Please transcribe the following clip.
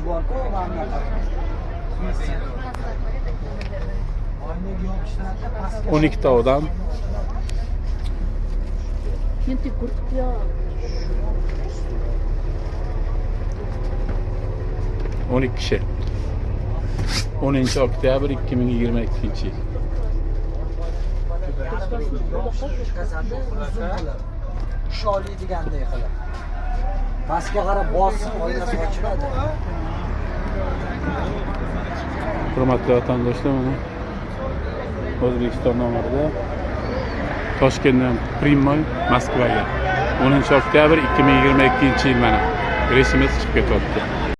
yo'lovchi borku mana bunaqa oynaga yopishtiradida pastga 12 ta odam kurtga. 12 kishi. 10 oktyabr 2022 yil chiqasanda uzun qilib tush oliydiganday qilib. Pastga qarab bossing oynasi ochiladi hurmatli vatandoshlar mana o'zbekiston nomerida toshkentdan primoy moskvaga. 10 oktyabr 2022 yil mana. Reysimiz chiqib ketyapti.